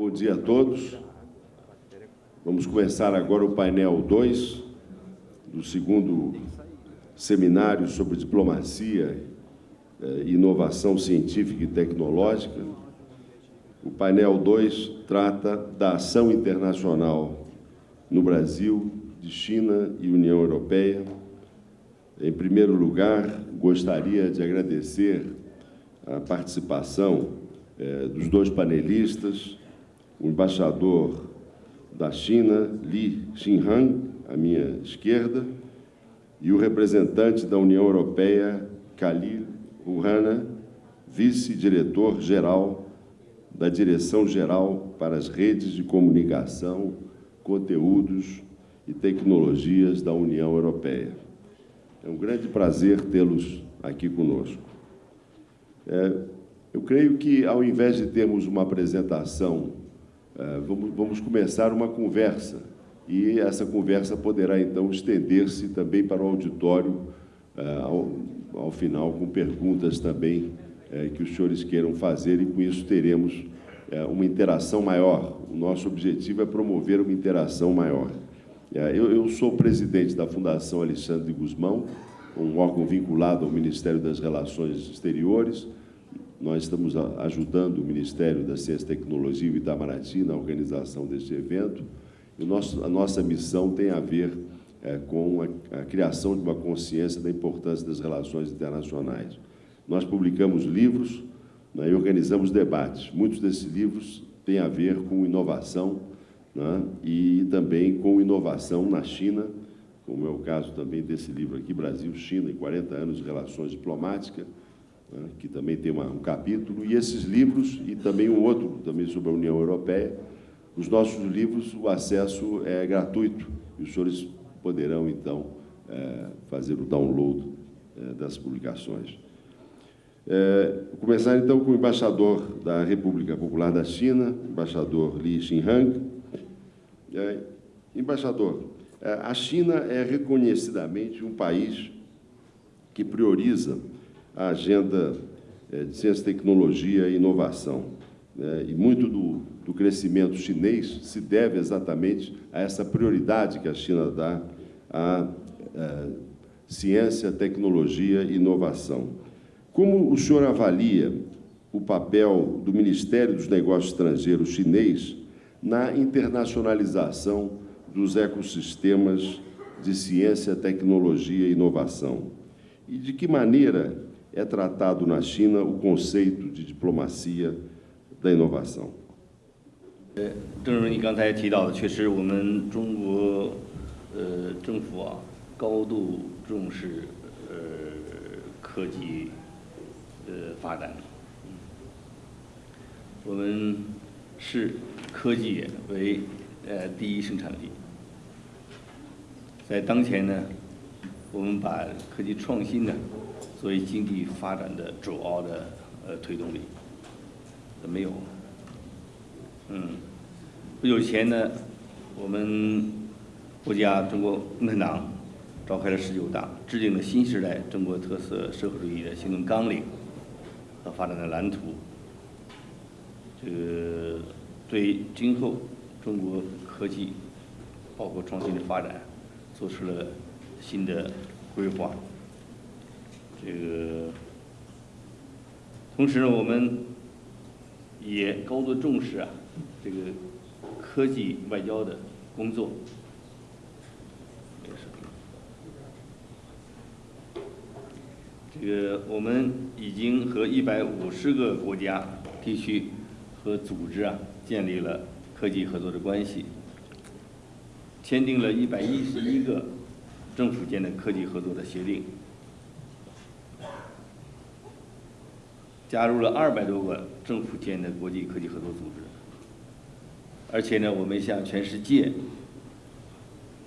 Bom dia a todos. Vamos começar agora o painel 2 do segundo seminário sobre diplomacia eh, e inovação científica e tecnológica. O painel 2 trata da ação internacional no Brasil, de China e União Europeia. Em primeiro lugar, gostaria de agradecer a participação eh, dos dois panelistas, o embaixador da China, Li Xinhang, à minha esquerda, e o representante da União Europeia, Khalil Rouhana, vice-diretor-geral da Direção-Geral para as Redes de Comunicação, Conteúdos e Tecnologias da União Europeia. É um grande prazer tê-los aqui conosco. É, eu creio que, ao invés de termos uma apresentação, vamos, vamos começar uma conversa, e essa conversa poderá, então, estender-se também para o auditório, é, ao, ao final, com perguntas também é, que os senhores queiram fazer, e com isso teremos é, uma interação maior. O nosso objetivo é promover uma interação maior. É, eu, eu sou presidente da Fundação Alexandre Guzmão, um órgão vinculado ao Ministério das Relações Exteriores. Nós estamos ajudando o Ministério da Ciência Tecnologia e Itamaraty na organização deste evento. E a nossa missão tem a ver é, com a, a, criação de uma consciência da importância das relações internacionais. Nós publicamos livros né, e organizamos debates. Muitos desses livros têm a ver com inovação, né, e também com inovação na China, como é o caso também desse livro aqui, Brasil-China, em 40 anos de relações diplomáticas, né, que também tem uma, um capítulo, e esses livros, e também um outro, também sobre a União Europeia, os nossos livros, o acesso é gratuito, e os senhores poderão, então, é, fazer o download é, das publicações. É, começar, então, com o embaixador da República Popular da China, embaixador Li Xinhang, é, embaixador, é, a China é reconhecidamente um país que prioriza a agenda é, de ciência, tecnologia e inovação. Né? E muito do, do crescimento chinês se deve exatamente a essa prioridade que a China dá à, à ciência, tecnologia e inovação. Como o senhor avalia o papel do Ministério dos Negócios Estrangeiros chinês na internacionalização dos ecossistemas de ciência, tecnologia e inovação. E de que maneira é tratado na China o conceito de diplomacia da inovação? 呃，正如你刚才提到的，确实我们中国呃政府啊高度重视呃科技呃发展，我们视科技为呃第一生产力，在当前呢，我们把科技创新呢作为经济发展的主要的呃推动力，没有，嗯，不久前呢，我们国家中国共产党召开了十九大，制定了新时代中国特色社会主义的行动纲领和发展的蓝图，这个。对今后中国科技包括创新的发展做出了新的规划。这个同时呢，我们也高度重视啊这个科技外交的工作。这个我们已经和一百五十个国家、地区和组织啊。建立了科技合作的关系，签订了一百一十一个政府间的科技合作的协定，加入了二百多个政府间的国际科技合作组织，而且呢，我们向全世界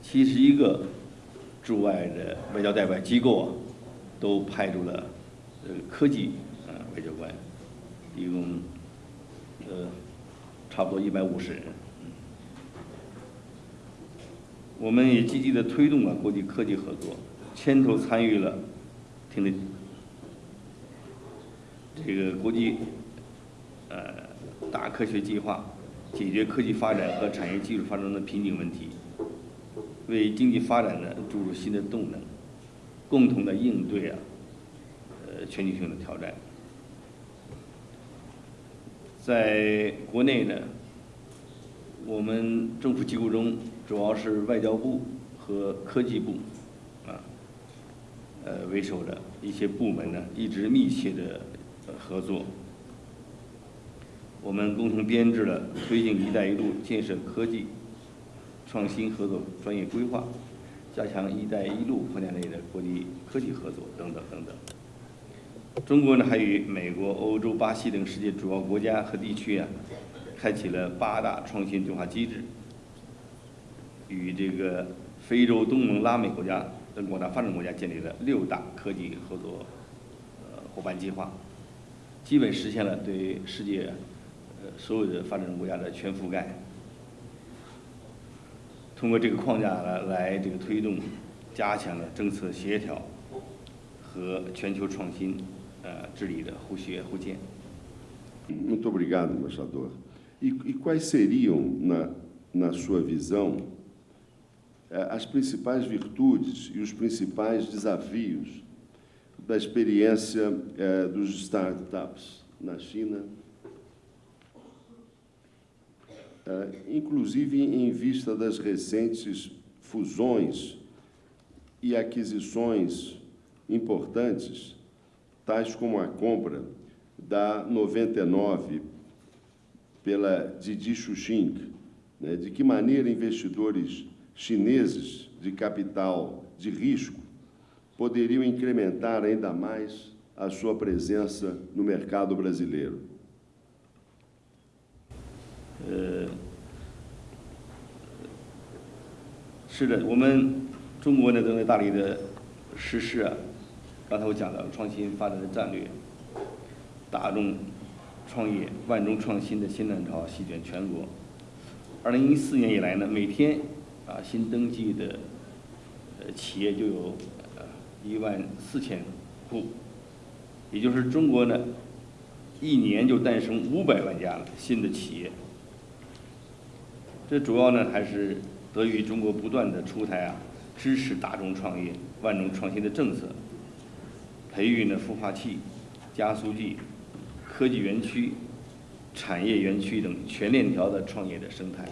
七十一个驻外的外交代表机构啊，都派出了呃科技啊外交官，一共呃。差不多一百五十人，我们也积极的推动了国际科技合作，牵头参与了听的这个国际呃大科学计划解决科技发展和产业技术发展的瓶颈问题，为经济发展呢注入新的动能，共同的应对啊，呃全球性的挑战。在国内呢，我们政府机构中主要是外交部和科技部，啊，呃为首的一些部门呢一直密切的合作。我们共同编制了推进“一带一路”建设科技创新合作专业规划，加强“一带一路”框架内的国际科技合作等等等等。中国呢，还与美国、欧洲、巴西等世界主要国家和地区啊，开启了八大创新对话机制，与这个非洲、东盟、拉美国家等广大发展国家建立了六大科技合作呃伙伴计划，基本实现了对世界呃。所有的发展中国家的全覆盖，通过这个框架来来这个推动，加强了政策协调和全球创新呃治理的互学互鉴。Muito obrigado, embaixador. E e quais seriam na na sua visão as principais virtudes e os principais desafios da experiência dos startups na China? inclusive em vista das recentes fusões e aquisições importantes, tais como a compra da 99 pela Didi Xuxing, né, de que maneira investidores chineses de capital de risco 是的，我们中国呢正在大力的实施啊，刚才我讲的创新发展的战略，大众创业、万众创新的新浪潮席卷全国。二零一四年以来呢，每天啊新登记的呃企业就有一万四千户，也就是中国呢一年就诞生五百万家新的企业。这主要呢还是得益于中国不断的出台啊支持大众创业、万众创新的政策，培育呢孵化器、加速器、科技园区、产业园区等全链条的创业的生态。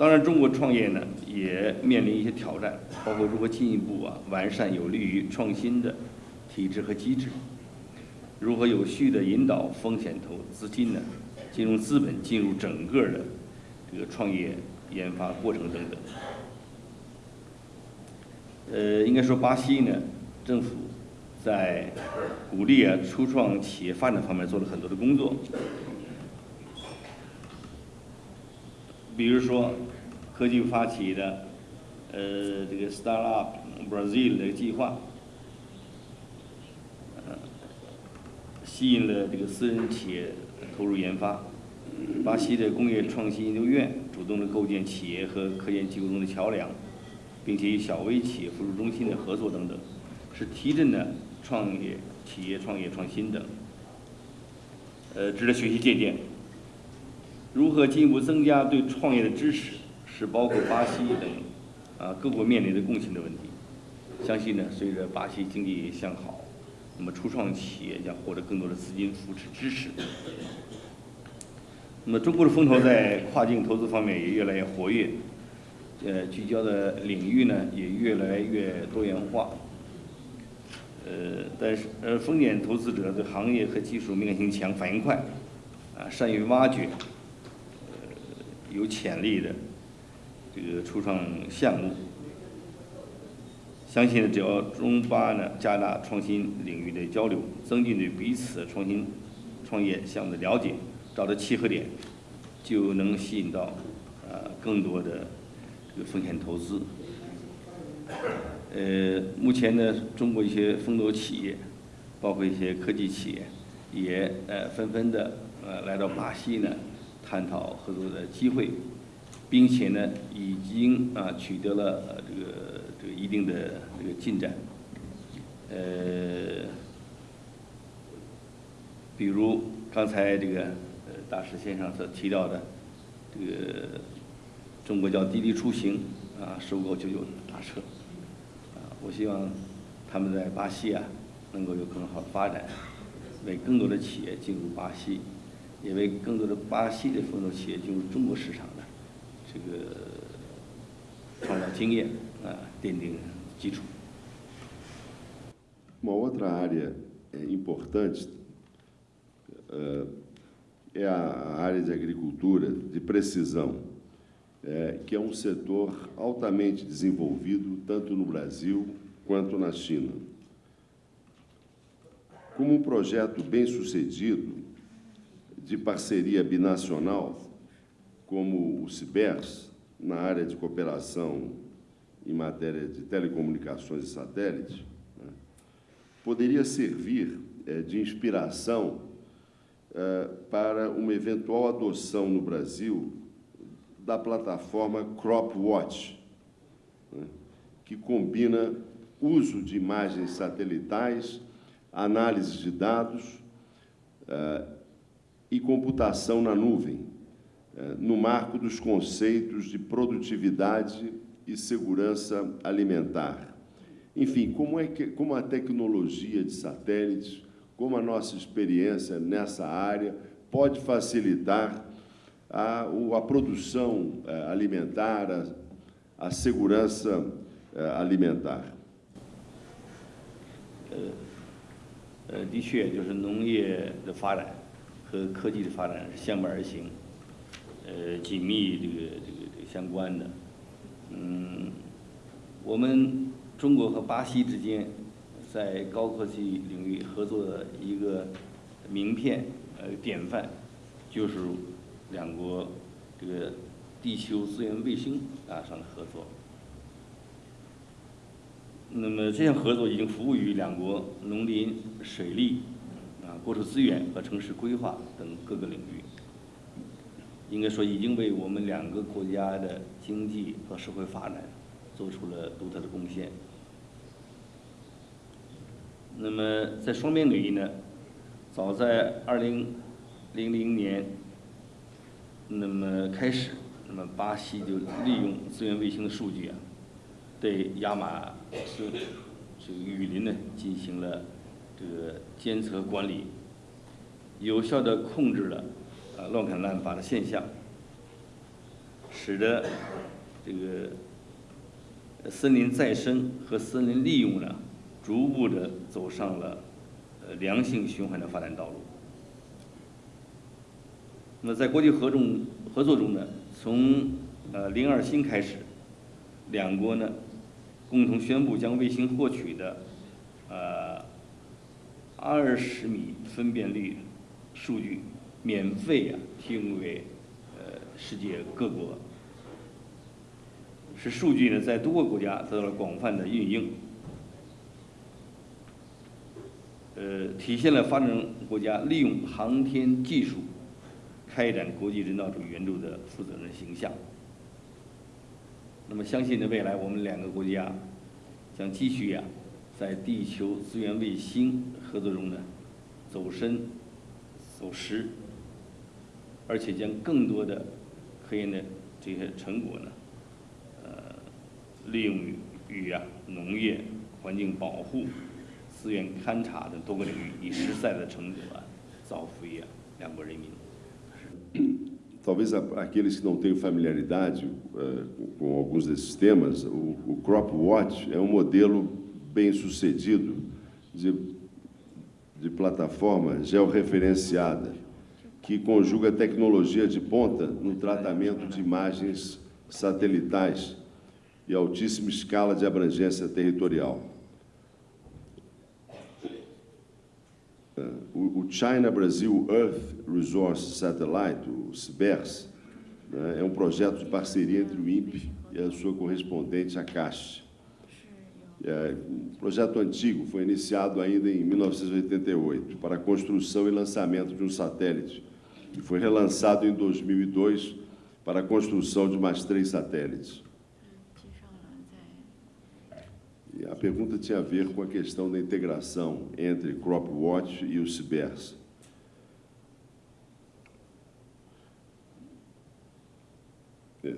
当然，中国创业呢也面临一些挑战，包括如何进一步啊完善有利于创新的体制和机制，如何有序的引导风险投资金呢？金融资本进入整个的这个创业研发过程等等。呃，应该说巴西呢，政府在鼓励啊初创企业发展方面做了很多的工作。比如说，科技发起的呃这个 Startup Brazil 的计划，呃吸引了这个私人企业。投入研发，巴西的工业创新研究院主动的构建企业和科研机构中的桥梁，并且与小微企业辅助中心的合作等等，是提振了创业企业创业创新等，呃，值得学习借鉴。如何进一步增加对创业的支持，是包括巴西等啊各国面临的共性的问题。相信呢，随着巴西经济向好，那么初创企业将获得更多的资金扶持支持。那么，中国的风投在跨境投资方面也越来越活跃，呃，聚焦的领域呢也越来越多元化。呃，但是呃，风险投资者对行业和技术敏感性强、反应快，啊，善于挖掘，有潜力的这个初创项目。相信只要中巴呢加大创新领域的交流，增进对彼此创新创业项目的了解。找到契合点，就能吸引到呃更多的这个风险投资。呃，目前呢，中国一些风投企业，包括一些科技企业，也呃纷纷的呃来到巴西呢，探讨合作的机会，并且呢，已经啊取得了这个这个一定的这个进展。呃，比如。刚才这个呃大师先生所提到的，这个中国叫滴滴出行啊，收购九九打车啊，我希望他们在巴西啊能够有更好的发展，为更多的企业进入巴西，也为更多的巴西的风投企业进入中国市场的这个创造经验啊奠定基础。 Uma outra área eh, importante eh, é a área de agricultura de precisão, eh, que é um setor altamente desenvolvido tanto no Brasil quanto na China. Como um projeto bem sucedido de parceria binacional, como o CIBERS, na área de cooperação em matéria de telecomunicações e satélites, né, poderia servir eh, de inspiração eh, para uma eventual adoção no Brasil da plataforma CropWatch, né, que combina uso de imagens satelitais, análise de dados eh, e computação na nuvem, eh, no marco dos conceitos de produtividade e segurança alimentar. Enfim, como, é que, como a tecnologia de satélites, como a nossa experiência nessa área pode facilitar a, o- a produção eh, alimentar, a, a segurança eh, alimentar. 呃，的确，就是农业的发展 和科技的发展是相伴而行，呃，紧密这个这个这个相关的。嗯，我们中国和巴西之间在高科技领域合作的一个名片呃典范，就是两国这个地球资源卫星啊上的合作。那么这项合作已经服务于两国农林、水利、啊国土资源和城市规划等各个领域。应该说，已经为我们两个国家的经济和社会发展做出了独特的贡献。那么在双边领域呢，早在二零零零年，那么开始，那么巴西就利用资源卫星的数据啊，对亚马逊这个雨林呢进行了这个监测管理，有效地控制了啊乱砍滥伐的现象，使得这个森林再生和森林利用呢，逐步的走上了呃良性循环的发展道路。那么在国际合中合作中呢，从呃零二新开始，两国呢共同宣布将卫星获取的呃二十米分辨率数据免费啊提供给呃世界各国，使数据呢在多个国家得到了广泛的运用。呃，体现了发展中国家利用航天技术开展国际人道主义援助的负责任形象。那么，相信呢，未来我们两个国家将继续呀、在地球资源卫星合作中呢，走深、走实，而且将更多的科研的这些成果呢，呃，利用于于啊农业、环境保护、资源勘察等多个领域，以实在的成果啊，造福于啊两国人民。Talvez aqueles que não tenham familiaridade eh, com alguns desses temas, o, o Crop Watch é um modelo bem sucedido de, de plataforma georreferenciada que conjuga tecnologia de ponta no tratamento de imagens satelitais e altíssima escala de abrangência territorial. O China Brasil Earth Resource Satellite, o CIBERS, né, é um projeto de parceria entre o INPE e a sua correspondente, a Caixa. É, um projeto antigo foi iniciado ainda em 1988 para a construção e lançamento de um satélite e foi relançado em 2002 para a construção de mais três satélites. E a pergunta tinha a ver com a questão da integração entre CropWatch e o CIBERS. É.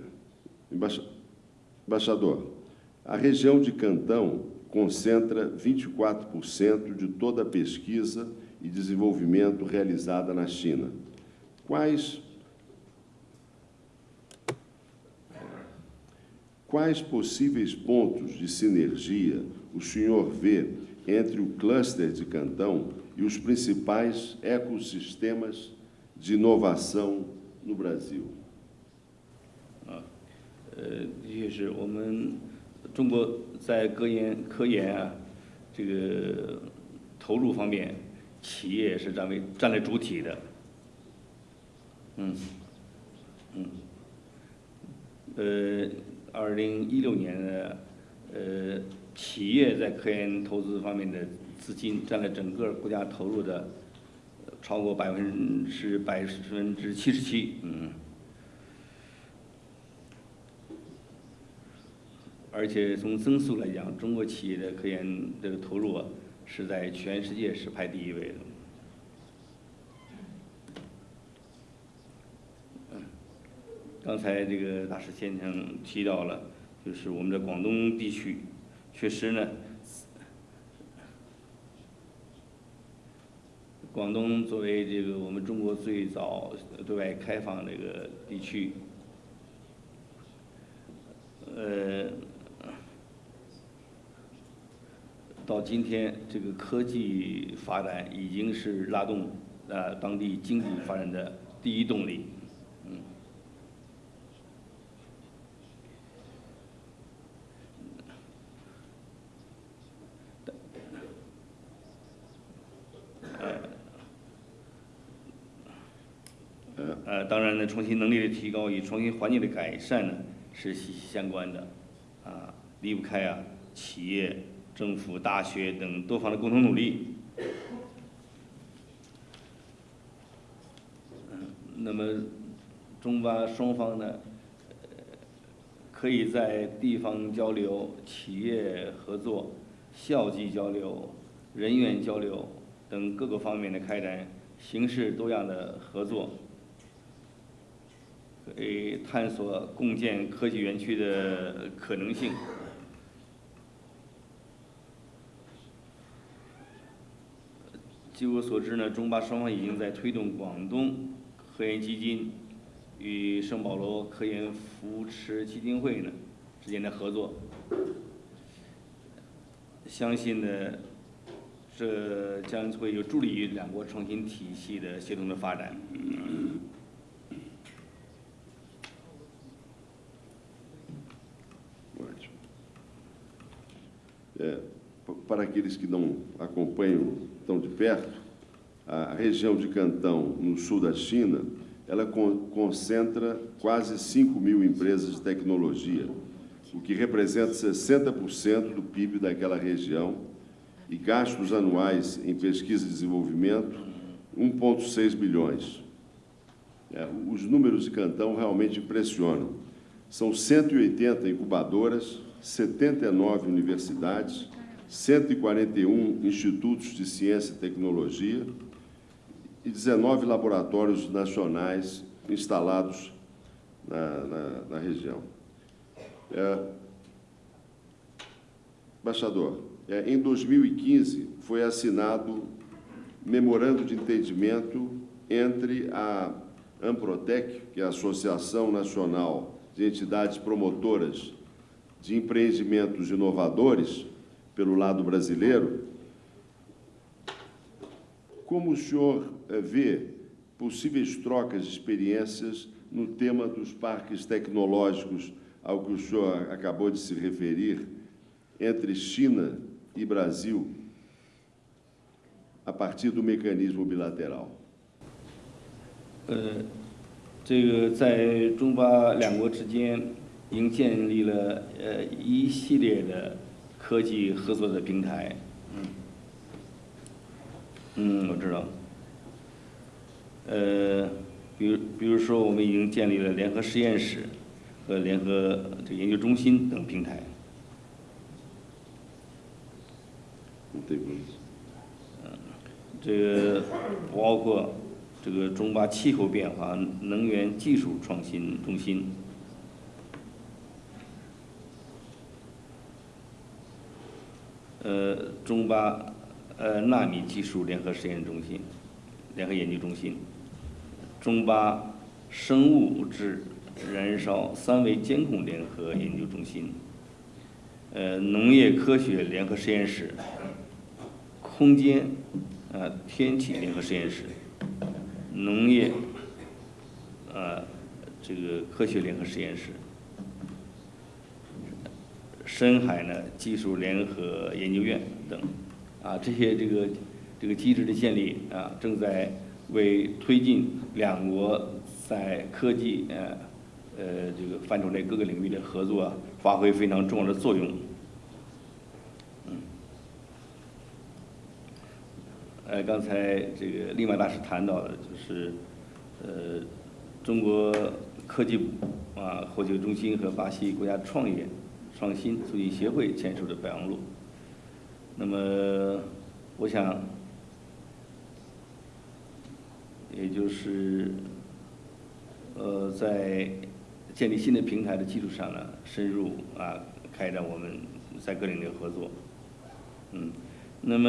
Embaixador, a região de Cantão concentra 24% de toda a pesquisa e desenvolvimento realizada na China. Quais Quais possíveis pontos de sinergia o senhor vê entre o cluster de Cantão e os principais ecossistemas de inovação no Brasil? 呃，的确是我们 中国在科研科研啊，这个投入方面，企业是占为占了主体的。嗯，嗯，呃，二零一六年呢，呃，企业在科研投资方面的资金占了整个国家投入的超过百分之百分之七十七。嗯。而且从增速来讲，中国企业的科研这个投入啊，是在全世界是排第一位的。刚才这个大师先生提到了，就是我们的广东地区，确实呢，广东作为这个我们中国最早对外开放这个地区，呃，到今天，这个科技发展已经是拉动呃当地经济发展的第一动力。嗯。呃，呃，当然呢，创新能力的提高与创新环境的改善呢是息息相关的，啊，离不开啊企业、政府、大学等多方的共同努力。那么中巴双方呢，可以在地方交流、企业合作、校际交流、人员交流等各个方面的开展形式多样的合作。可以探索共建科技园区的可能性。据我所知呢，中巴双方已经在推动广东科研基金与圣保罗科研扶持基金会呢之间的合作。相信呢，这将会有助力于两国创新体系的协同的发展。Para aqueles que não acompanham tão de perto, a região de Cantão, no sul da China, ela con- concentra quase 5 mil empresas de tecnologia, o que representa 60% do PIB daquela região, e gastos anuais em pesquisa e desenvolvimento, 1,6 bilhões. É, os números de Cantão realmente impressionam. São 180 incubadoras, 79 universidades, 141 institutos de ciência e tecnologia e 19 laboratórios nacionais instalados na, na- na região. É, Embaixador, é, em 2015 foi assinado memorando de entendimento entre a Amprotec, que é a Associação Nacional de Entidades Promotoras de Empreendimentos Inovadores, pelo lado brasileiro, como o senhor eh, vê possíveis trocas de experiências no tema dos parques tecnológicos ao que o senhor acabou de se referir, entre China e Brasil, a partir do mecanismo bilateral? 呃，这个在中巴两国之间已经建立了呃一系列的 科技合作的平台。嗯，嗯，我知道。呃，比如比如说，我们已经建立了联合实验室和联合这研究中心等平台。Não tem problema. 这个包括这个中巴气候变化能源技术创新中心，呃，中巴呃纳米技术联合实验中心、联合研究中心，中巴生物质燃烧三维监控联合研究中心，呃，农业科学联合实验室，空间呃天气联合实验室，农业呃这个科学联合实验室。深海呢技术联合研究院等，啊，这些这个这个机制的建立啊，正在为推进两国在科技呃呃这个范畴内各个领域的合作啊，发挥非常重要的作用。嗯，呃，刚才这个利马大使谈到的，就是呃中国科技部啊，火箭中心和巴西国家创业。创新促进协会签署的备忘录。那么，我想，也就是，呃，在建立新的平台的基础上呢，深入啊开展我们在各领域的合作。嗯，那么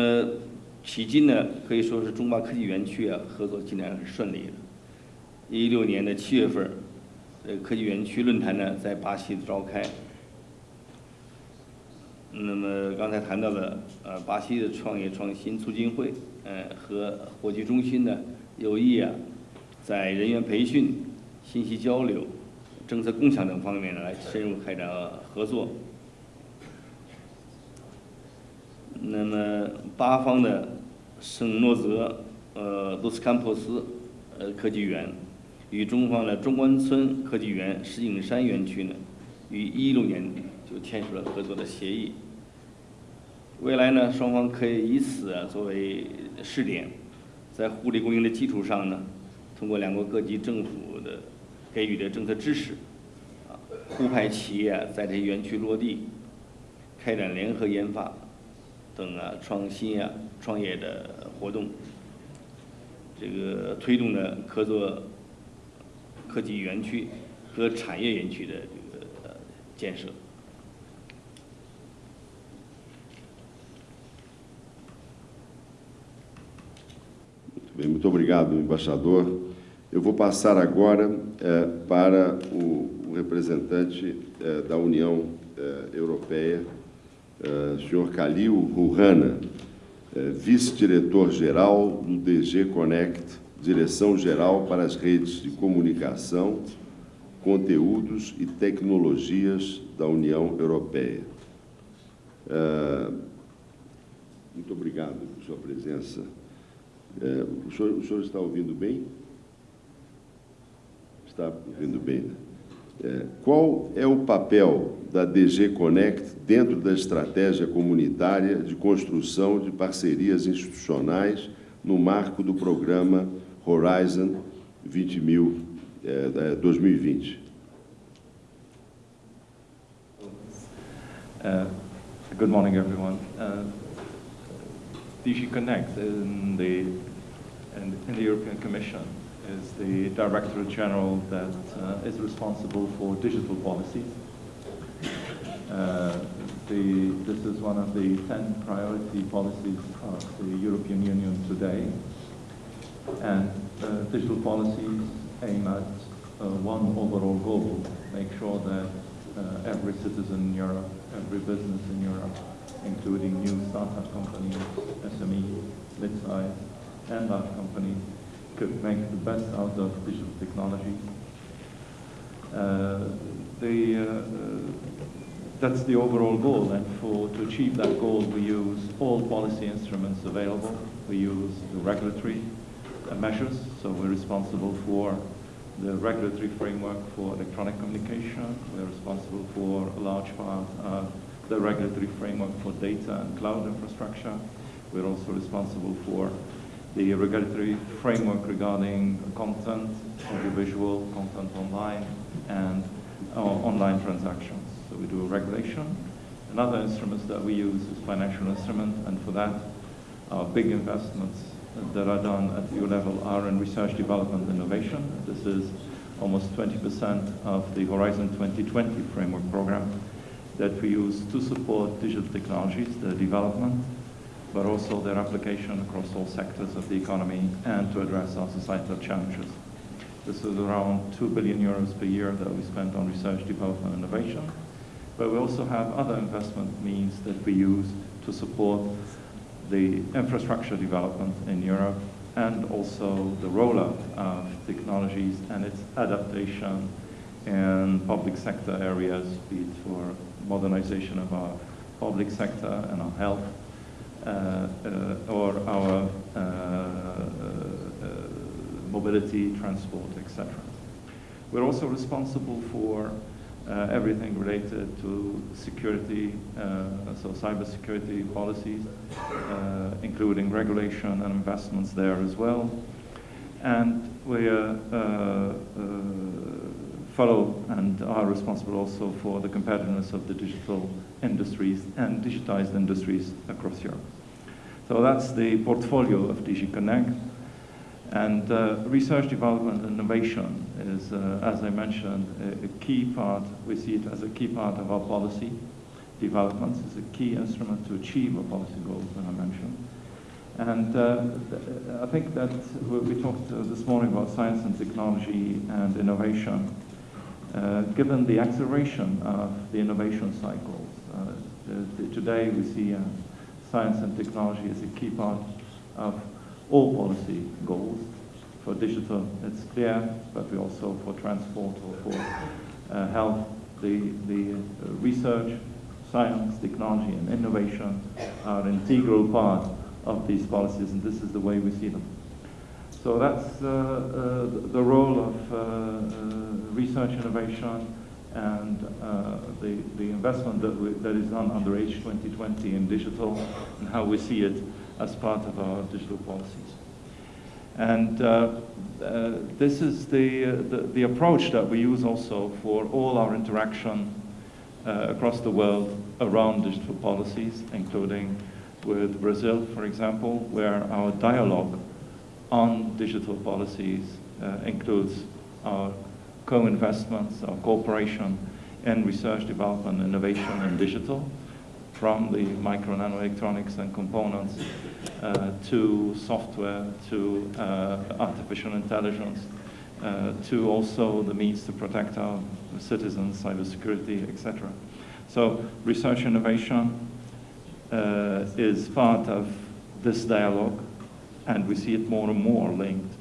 迄今呢，可以说是中巴科技园区啊合作进展很顺利。一六年的七月份，呃，科技园区论坛呢在巴西召开。那么刚才谈到了，呃，巴西的创业创新促进会，呃，和火炬中心呢，有意啊，在人员培训、信息交流、政策共享等方面呢，来深入开展合作。那么巴方的圣诺泽，呃，卢斯坎珀斯，呃，科技园，与中方的中关村科技园石景山园区呢，于一六年就签署了合作的协议。未来呢，双方可以以此啊作为试点，在互利共赢的基础上呢，通过两国各级政府的给予的政策支持，啊，互派企业在这些园区落地，开展联合研发等啊创新啊创业的活动，这个推动呢合作科技园区和产业园区的这个建设。Bem, muito obrigado, embaixador. Eu vou passar agora é, para o, o representante é, da União é, Europeia, é, senhor Khalil Rouhana, vice-diretor-geral do DG Connect, Direção-Geral para as Redes de Comunicação, Conteúdos e Tecnologias da União Europeia. Muito obrigado por sua presença. É, o, senhor, o, senhor, está ouvindo bem? Está ouvindo bem, né? É, qual é o papel da DG Connect dentro da estratégia comunitária de construção de parcerias institucionais no marco do programa Horizon 20 mil, é, 2020? Uh, good morning, everyone. Uh, DG Connect in the, in, in the European Commission is the Director General that uh, is responsible for digital policies. Uh, the, this is one of the 10 priority policies of the European Union today. And uh, digital policies aim at uh, one overall goal, make sure that uh, every citizen in Europe, every business in Europe including new startup companies, SMEs, mid-size, and large companies, could make the best out of digital technology. Uh, the, uh, that's the overall goal, and for to achieve that goal, we use all policy instruments available. We use the regulatory uh, measures, so we're responsible for the regulatory framework for electronic communication. We're responsible for a large part of the regulatory framework for data and cloud infrastructure. We're also responsible for the regulatory framework regarding content, audiovisual, content online, and uh, online transactions. So we do a regulation. Another instruments that we use is financial instrument, and for that, our big investments that are done at EU level are in research, development, innovation. This is almost 20% of the Horizon 2020 framework program that we use to support digital technologies, their development, but also their application across all sectors of the economy and to address our societal challenges. This is around 2 billion euros per year that we spend on research, development, and innovation. But we also have other investment means that we use to support the infrastructure development in Europe and also the rollout of technologies and its adaptation in public sector areas, be it for modernization of our public sector and our health, uh, uh, or our uh, mobility, transport, etc. We're also responsible for uh, everything related to security, uh, so cybersecurity policies, uh, including regulation and investments there as well. And we uh, follow and are responsible also for the competitiveness of the digital industries and digitized industries across Europe. So that's the portfolio of DG Connect. And uh, research, development, and innovation is, uh, as I mentioned, a, a, key part, we see it as a key part of our policy developments. It's a key instrument to achieve our policy goals that I mentioned. And uh, I think that we talked uh, this morning about science and technology and innovation. Uh, given the acceleration of the innovation cycles, uh, today we see science and technology as a key part of all policy goals. For digital, it's clear, but we also for transport or for uh, health, the, the uh, research, science, technology, and innovation are an integral part of these policies, and this is the way we see them. So that's uh, uh the role of uh, research innovation and the, the investment that, we, that is done under H2020 in digital and how we see it as part of our digital policies. And uh, uh, this is the, uh, the, the, approach that we use also for all our interaction across the world around digital policies, including with Brazil, for example, where our dialogue on digital policies uh, includes our co-investments, our cooperation in research, development, innovation, and digital, from the micro nanoelectronics and components uh, to software, to uh, artificial intelligence, uh, to also the means to protect our citizens, cybersecurity, etc. So research innovation uh, is part of this dialogue, and we see it more and more linked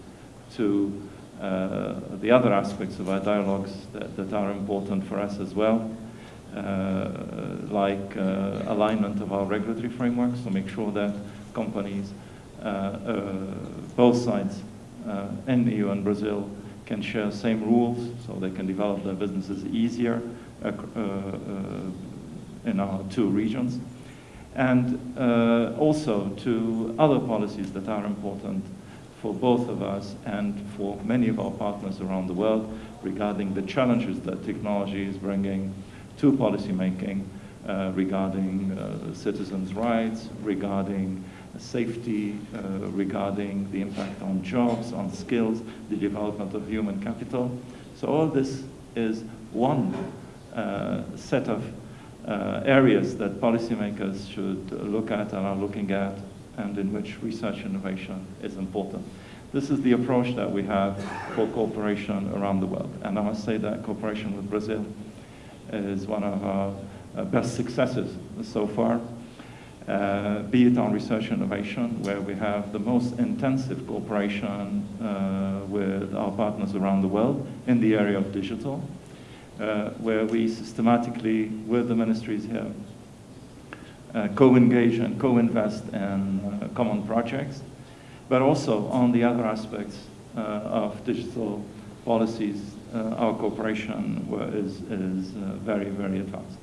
to uh, the other aspects of our dialogues that, that are important for us as well. Uh, like uh, alignment of our regulatory frameworks to make sure that companies, uh, both sides, in the EU and Brazil, can share same rules so they can develop their businesses easier in our two regions. And also to other policies that are important for both of us and for many of our partners around the world regarding the challenges that technology is bringing to policymaking uh, regarding uh, citizens' rights, regarding safety, uh, regarding the impact on jobs, on skills, the development of human capital. So all this is one uh, set of uh, areas that policymakers should look at and are looking at and in which research innovation is important. This is the approach that we have for cooperation around the world. And I must say that cooperation with Brazil is one of our uh, best successes so far, uh, be it on research innovation, where we have the most intensive cooperation uh, with our partners around the world in the area of digital, uh, where we systematically, with the ministries here, uh, co-engage and co-invest in uh, common projects, but also on the other aspects of digital policies uh, our cooperation is, is uh, very, very advanced.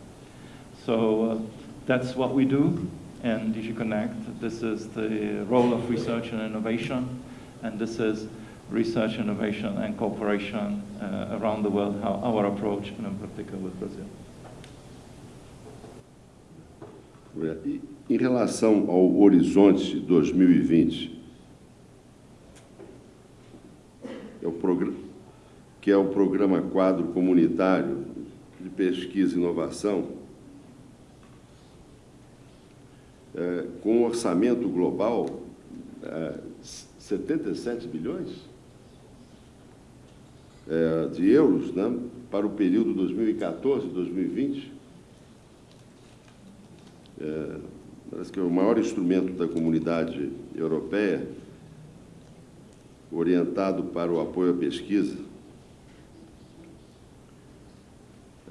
So uh, that's what we do in DG Connect. This is the role of research and innovation, and this is research, innovation, and cooperation uh, around the world, how our approach, and in particular with Brazil. Em relação ao Horizonte 2020, é o que é o Programa Quadro Comunitário de Pesquisa e Inovação, é, com um orçamento global é, 77 bilhões é, de euros né, para o período 2014-2020. É, parece que é o maior instrumento da comunidade europeia orientado para o apoio à pesquisa.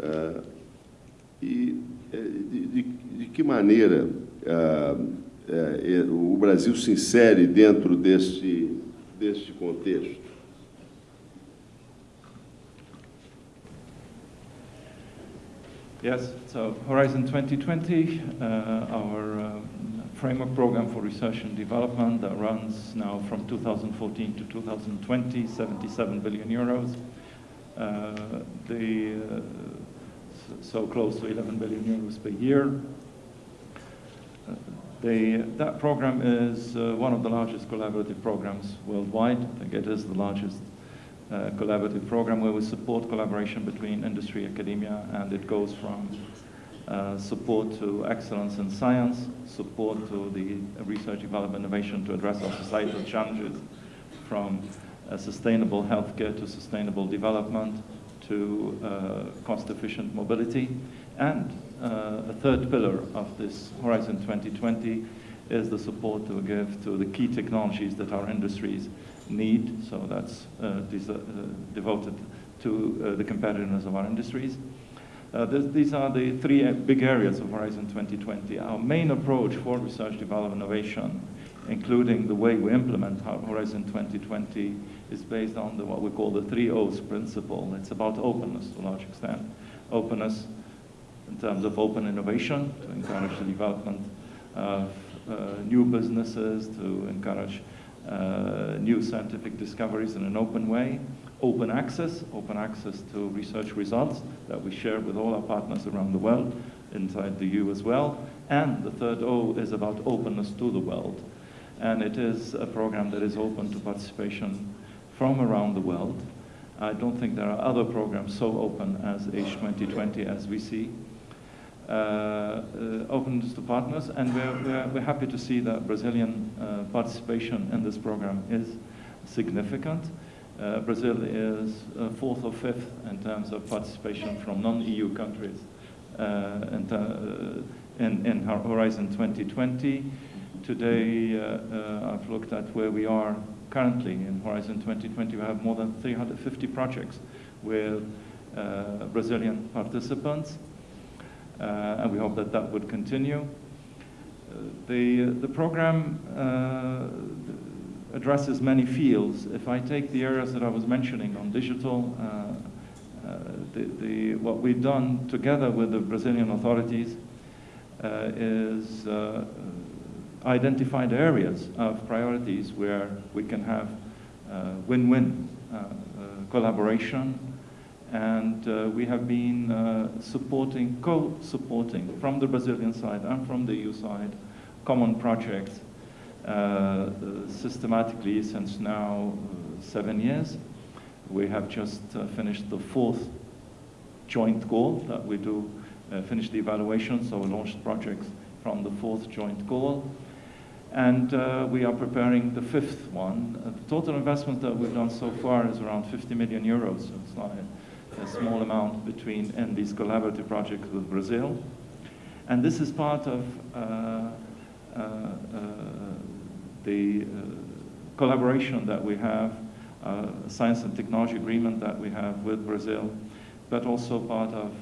É, e de, de, de, que maneira o Brasil se insere dentro deste, deste contexto? Yes, so Horizon 2020, uh, our uh, framework program for research and development that runs now from 2014 to 2020, 77 billion euros. Uh, the, uh, so close to 11 billion euros per year. Uh, the, that program is uh, one of the largest collaborative programs worldwide. I think it is the largest uh, collaborative program where we support collaboration between industry, academia, and it goes from uh, support to excellence in science, support to the research, development, innovation to address our societal challenges, from uh, sustainable healthcare to sustainable development to uh, cost-efficient mobility. And uh, a third pillar of this Horizon 2020 is the support to give to the key technologies that our industries need, so that's uh, uh, devoted to uh, the competitiveness of our industries. Uh, th these are the three big areas of Horizon 2020. Our main approach for research, development, innovation, including the way we implement Horizon 2020, is based on the, what we call the three O's principle. It's about openness to a large extent. Openness in terms of open innovation, to encourage the development of uh, new businesses, to encourage Uh, new scientific discoveries in an open way, open access, open access to research results that we share with all our partners around the world, inside the EU as well. And the third O is about openness to the world. And it is a program that is open to participation from around the world. I don't think there are other programs so open as H2020 as we see. Uh, uh, openness to partners, and we're, we're, we're, happy to see that Brazilian uh, participation in this program is significant. Uh, Brazil is uh, fourth or fifth in terms of participation from non-EU countries uh, in, in, in, Horizon 2020. Today, I've looked at where we are currently in Horizon 2020. We have more than 350 projects with Brazilian participants. Uh, and we hope that that would continue. Uh, the, uh, the program uh, addresses many fields. If I take the areas that I was mentioning on digital, uh, uh, the, the, what we've done together with the Brazilian authorities is identified areas of priorities where we can have win-win collaboration and uh, we have been uh, supporting, co-supporting from the Brazilian side and from the EU side common projects uh, systematically since now uh, seven years. We have just uh, finished the fourth joint goal that we do uh, finish the evaluation, so we launched projects from the fourth joint goal. And we are preparing the fifth one. the total investment that we've done so far is around 50 million euros. So it's not a small amount between in these collaborative projects with Brazil. And this is part of uh, uh, uh the uh, collaboration that we have, uh, science and technology agreement that we have with Brazil, but also part of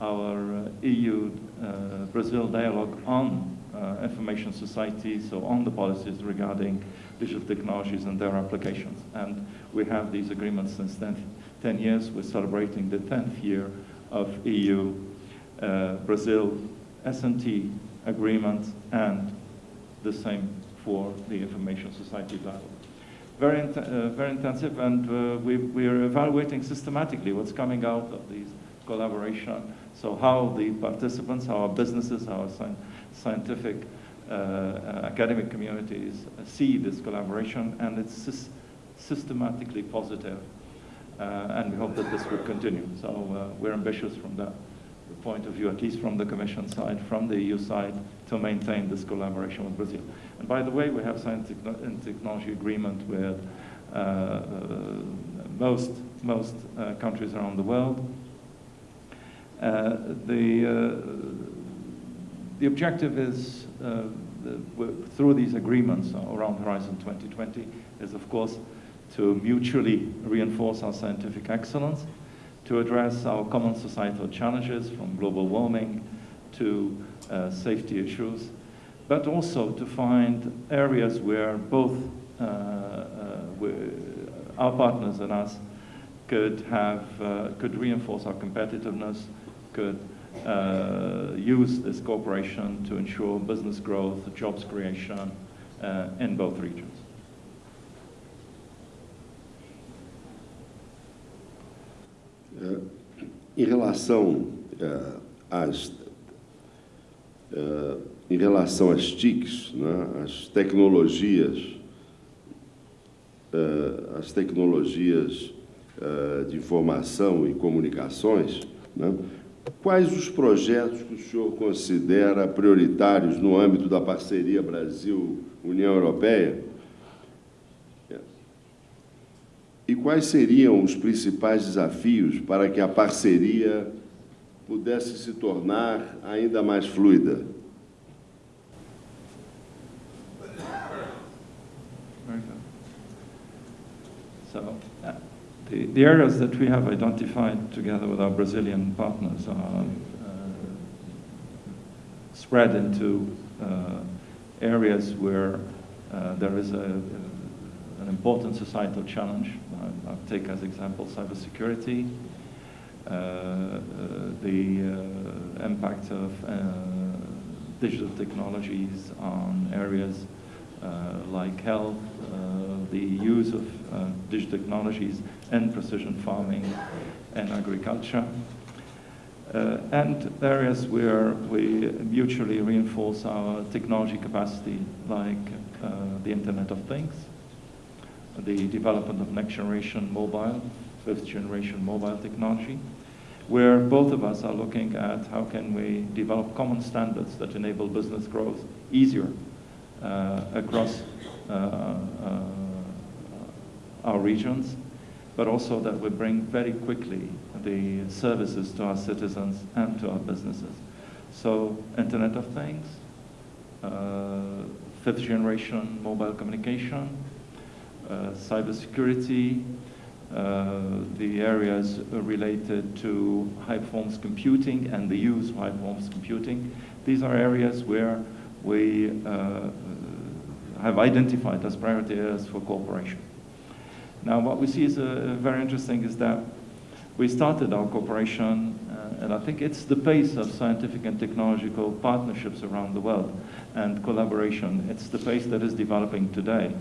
our EU-Brazil dialogue on information society, so on the policies regarding digital technologies and their applications. And we have these agreements since then 10 years. We're celebrating the 10th year of EU uh, Brazil S&T agreement and the same for the Information Society dialogue. Very, uh, very intensive and uh, we, we are evaluating systematically what's coming out of these collaboration. So how the participants, how our businesses, our sci scientific uh, uh, academic communities see this collaboration and it's systematically positive and we hope that this will continue. So uh, we're ambitious from that point of view, at least from the Commission side, from the EU side, to maintain this collaboration with Brazil. And by the way, we have signed and technology agreement with uh, uh, most, most uh, countries around the world. Uh, the, uh, the objective is, uh, the, through these agreements around Horizon 2020, is of course to mutually reinforce our scientific excellence, to address our common societal challenges from global warming to uh, safety issues, but also to find areas where both uh, uh, our partners and us could have, uh, could reinforce our competitiveness, could uh, use this cooperation to ensure business growth, jobs creation uh, in both regions. Em relação às em relação às TICs, né, as tecnologias, as tecnologias de informação e comunicações, né, Quais os projetos que o senhor considera prioritários no âmbito da parceria Brasil-União Europeia? E quais seriam os principais desafios para que a parceria pudesse se tornar ainda mais fluida? So, uh, The, the areas that we have identified together with our Brazilian partners are uh, spread into uh, areas where uh, there is a, an important societal challenge. I'll take as example cybersecurity, uh, uh, the uh, impact of digital technologies on areas like health, the use of digital technologies and precision farming and agriculture. Uh, and areas where we mutually reinforce our technology capacity, like uh, the Internet of Things, the development of next generation mobile, fifth generation mobile technology, where both of us are looking at how can we develop common standards that enable business growth easier uh, across uh, uh, our regions but also that we bring very quickly the services to our citizens and to our businesses. So Internet of Things, uh, fifth generation mobile communication, cybersecurity, uh, the areas related to high performance computing and the use of high performance computing. These are areas where we uh, have identified as priority areas for cooperation. Now, what we see is uh, very interesting is that we started our cooperation, uh, and I think it's the pace of scientific and technological partnerships around the world and collaboration. It's the pace that is developing today.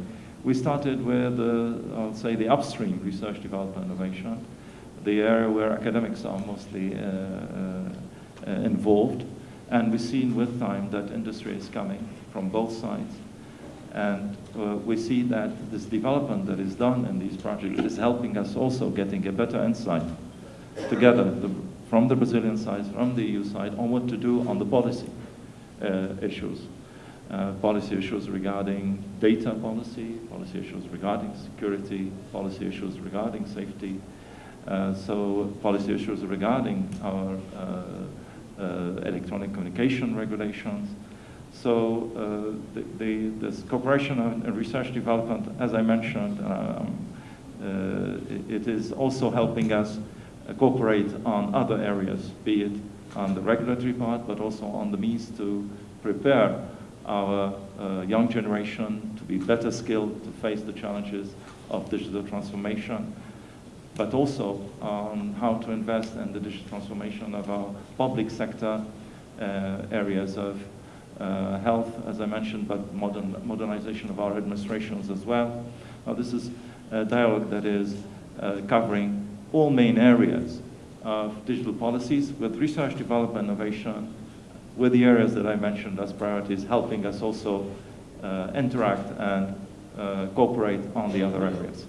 We started with, uh, I'll say, the upstream research development innovation, the area where academics are mostly uh, uh, involved. And we've seen with time that industry is coming from both sides and uh, we see that this development that is done in these projects is helping us also getting a better insight together the, from the Brazilian side, from the EU side, on what to do on the policy uh, issues. Uh, policy issues regarding data policy, policy issues regarding security, policy issues regarding safety, uh, so policy issues regarding our uh, uh, electronic communication regulations, so the, the, this cooperation and research development, as I mentioned, um, it is also helping us cooperate on other areas, be it on the regulatory part, but also on the means to prepare our uh, young generation to be better skilled to face the challenges of digital transformation, but also on how to invest in the digital transformation of our public sector uh, areas of uh, health, as I mentioned, but modern, modernization of our administrations as well. Now, this is a dialogue that is uh, covering all main areas of digital policies with research, development, innovation, with the areas that I mentioned as priorities, helping us also uh, interact and uh, cooperate on the other areas.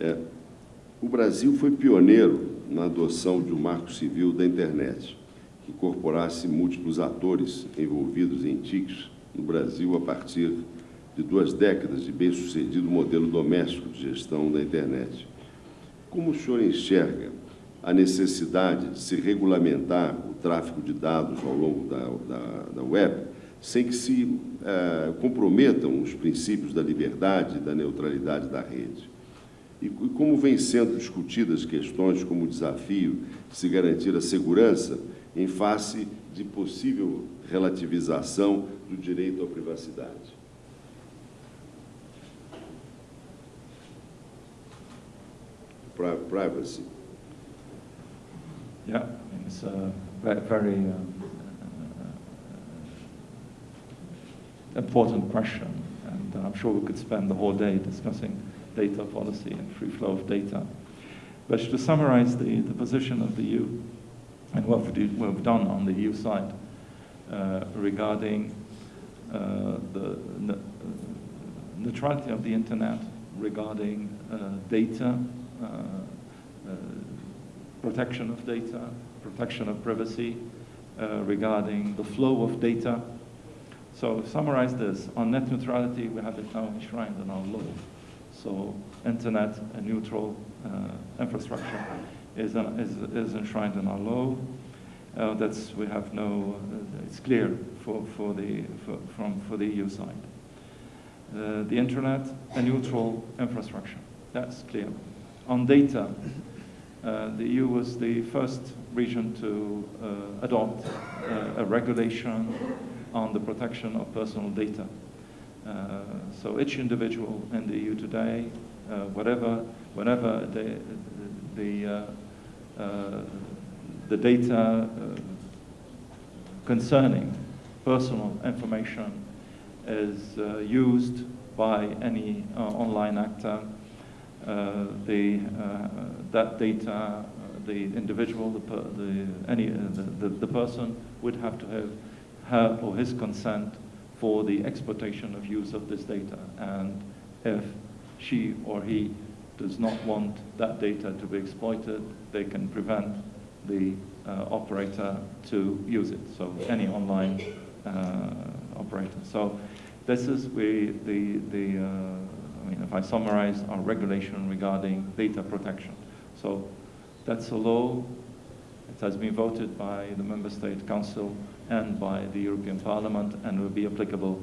É, O Brasil foi pioneiro na adoção de um marco civil da internet, que incorporasse múltiplos atores envolvidos em TICs no Brasil a partir de duas décadas de bem-sucedido modelo doméstico de gestão da internet. Como o senhor enxerga a necessidade de se regulamentar o tráfego de dados ao longo da, da, da web, sem que se eh, comprometam os princípios da liberdade e da neutralidade da rede? E como vêm sendo discutidas questões como o desafio de se garantir a segurança em face de possível relativização do direito à privacidade? Privacy. Yeah, it's a very um, important question, and I'm sure we could spend the whole day discussing data policy and free flow of data. But to summarize the, the position of the EU and what, we've done on the EU side uh, regarding uh, the uh, neutrality of the internet, regarding uh, data, uh, uh, protection of data, protection of privacy, regarding the flow of data. So summarize this, on net neutrality, we have it now enshrined in our law. So internet and neutral uh, infrastructure is, an, is, is enshrined in our law. Uh, that's, we have no, uh, it's clear for, for, the, for, from, for the EU side. Uh, the internet, a neutral infrastructure, that's clear. On data, uh, the EU was the first region to uh, adopt a regulation on the protection of personal data. Uh, so each individual in the EU today, uh, whatever, whenever the, the, uh, the data concerning personal information is uh, used by any uh, online actor, uh, the, that data, the individual, the, per, the, any, the, the, the, person would have to have her or his consent for the exploitation of use of this data. And if she or he does not want that data to be exploited, they can prevent the uh, operator to use it, so any online uh, operator. So this is where the, the uh, mean, if I summarize our regulation regarding data protection. So that's a law. It has been voted by the Member State Council and by the European Parliament and will be applicable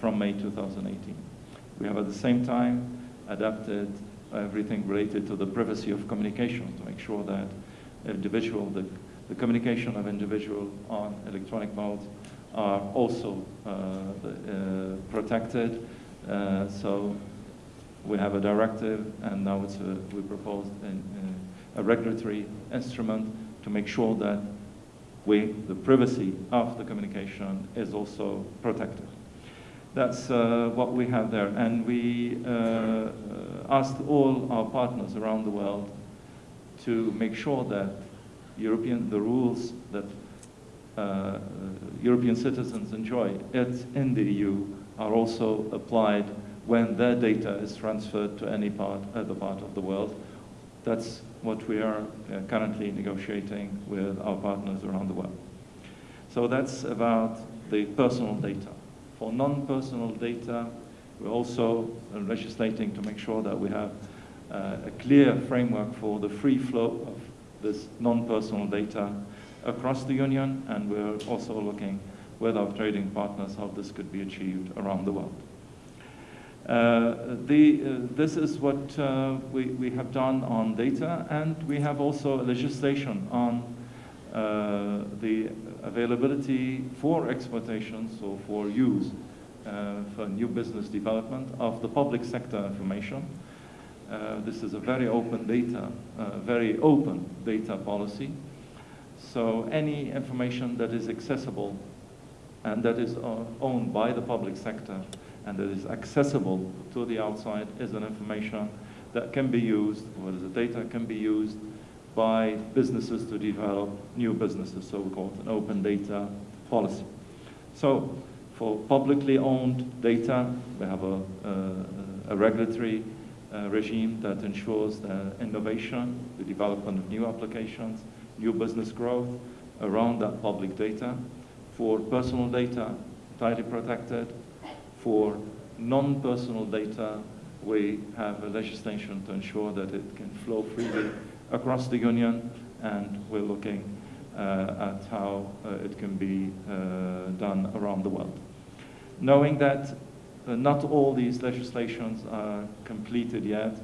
from May 2018. We have at the same time adapted everything related to the privacy of communication to make sure that individual, the, the communication of individual on electronic modes are also uh, uh, protected. Uh, so we have a directive and now it's a, we proposed an, a regulatory instrument to make sure that we, the privacy of the communication is also protected. That's uh, what we have there. And we uh, asked all our partners around the world to make sure that European, the rules that uh, European citizens enjoy it in the EU are also applied when their data is transferred to any part, other part of the world. That's what we are uh, currently negotiating with our partners around the world. So that's about the personal data. For non-personal data, we're also uh, legislating to make sure that we have uh, a clear framework for the free flow of this non-personal data across the Union, and we're also looking with our trading partners how this could be achieved around the world. Uh, the, uh, this is what uh, we, we have done on data, and we have also legislation on uh, the availability for exploitation, so for use, uh, for new business development of the public sector information. this is a very open data, very open data policy. So any information that is accessible and that is owned by the public sector and that is accessible to the outside is an information that can be used, or the data can be used by businesses to develop new businesses, so we call it an open data policy. So for publicly owned data, we have a, a, a regulatory uh, regime that ensures the innovation, the development of new applications, new business growth around that public data. For personal data, tightly protected. For non-personal data, we have a legislation to ensure that it can flow freely across the Union, and we're looking uh, at how uh, it can be uh, done around the world. Knowing that uh, not all these legislations are completed yet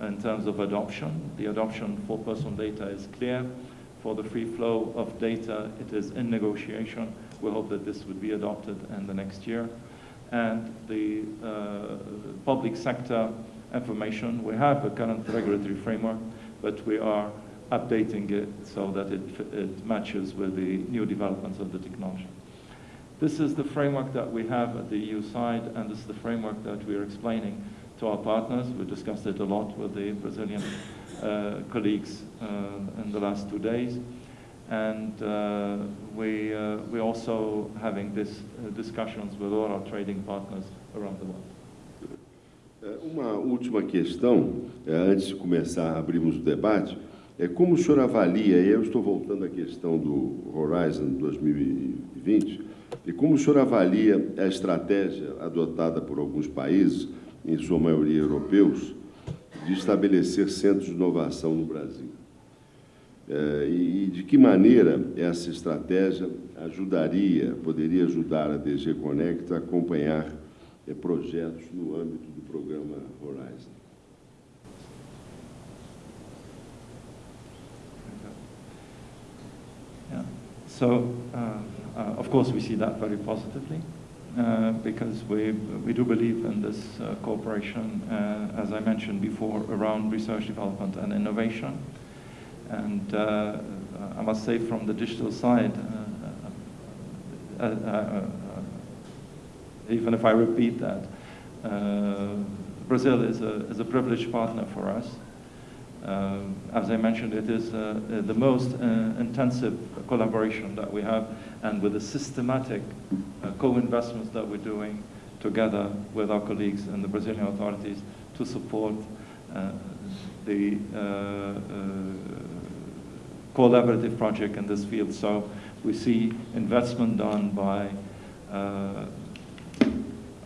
in terms of adoption. The adoption for personal data is clear. For the free flow of data, it is in negotiation. We hope that this would be adopted in the next year. And the uh, public sector information, we have a current regulatory framework, but we are updating it so that it, it matches with the new developments of the technology. This is the framework that we have at the EU side, and this is the framework that we are explaining to our partners. We discussed it a lot with the Brazilian uh, colleagues uh, in the last two days. And uh, we, uh, we're also having this uh, discussions with all our trading partners around the world. É, uma última questão, é, antes de começar a abrirmos o debate, é como o senhor avalia, e eu estou voltando à questão do Horizon 2020, E como o senhor avalia a estratégia adotada por alguns países, em sua maioria europeus, de estabelecer centros de inovação no Brasil? É, e de que maneira essa estratégia ajudaria, poderia ajudar a DG Connect a acompanhar é, projetos no âmbito do programa Horizon? So, uh... Uh, of course, we see that very positively uh, because we, we do believe in this uh, cooperation, as I mentioned before, around research development and innovation. And uh, uh, I must say from the digital side, uh, even if I repeat that, Brazil is a, is a privileged partner for us. Uh, as I mentioned, it is uh, the most uh, intensive collaboration that we have and with the systematic co-investments that we're doing together with our colleagues and the Brazilian authorities to support the collaborative project in this field. So we see investment done by uh,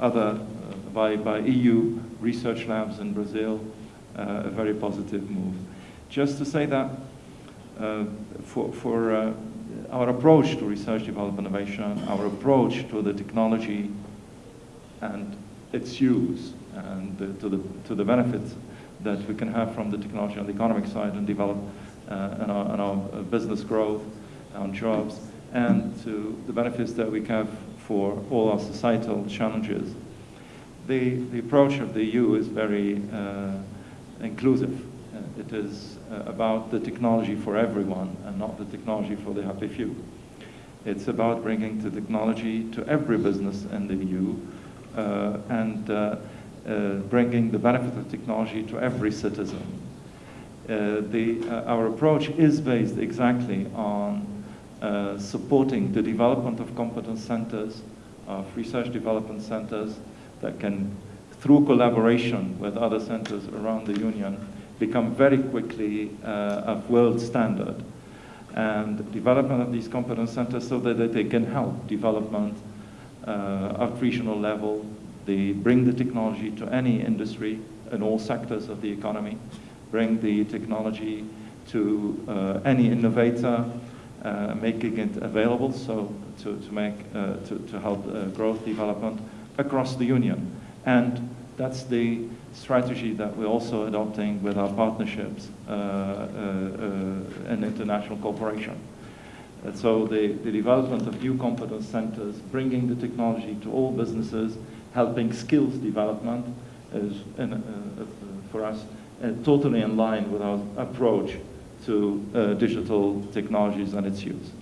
other, uh, by, by EU research labs in Brazil, uh, a very positive move. Just to say that uh, for, for uh, our approach to research, development, innovation, our approach to the technology and its use and to, the, to the benefits that we can have from the technology on the economic side and develop and, our, and our business growth, on jobs, and to the benefits that we have for all our societal challenges. The, the approach of the EU is very uh, inclusive. Uh, it is uh, about the technology for everyone and not the technology for the happy few. It's about bringing the technology to every business in the EU uh, and uh, uh, bringing the benefit of technology to every citizen. Uh, the, our approach is based exactly on supporting the development of competence centers, of research development centers that can through collaboration with other centers around the Union, become very quickly uh, of world standard. And development of these competence centers so that, that they can help development uh, at regional level. They bring the technology to any industry in all sectors of the economy, bring the technology to uh, any innovator, uh, making it available so to, to, make, uh, to, to help uh, growth development across the Union. And that's the strategy that we're also adopting with our partnerships uh, uh, and international cooperation. And so the, the development of new competence centers, bringing the technology to all businesses, helping skills development is, in, for us, totally in line with our approach to uh, digital technologies and its use.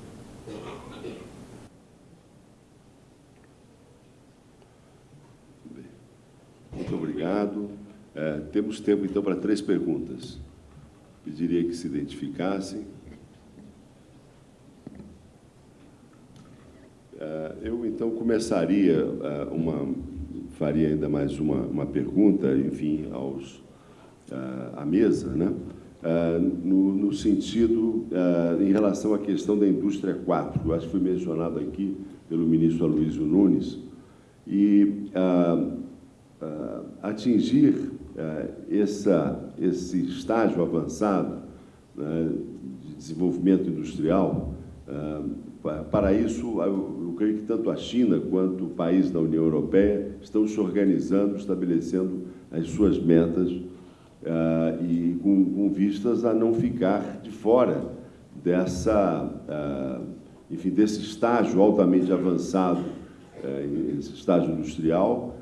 Muito obrigado. É, temos tempo, então, para três perguntas. Pediria que se identificassem. É, eu, então, começaria é, uma... Faria ainda mais uma, uma pergunta, enfim, aos, uh, à mesa, né? Uh, no, no, sentido, uh, em relação à questão da indústria 4, que eu acho que foi mencionado aqui pelo ministro Aloysio Nunes, e atingir essa, esse estágio avançado né, de desenvolvimento industrial, para isso, eu creio que tanto a China quanto o país da União Europeia estão se organizando, estabelecendo as suas metas uh, e com, com, vistas a não ficar de fora dessa, uh, enfim, desse estágio altamente avançado, uh, esse estágio industrial,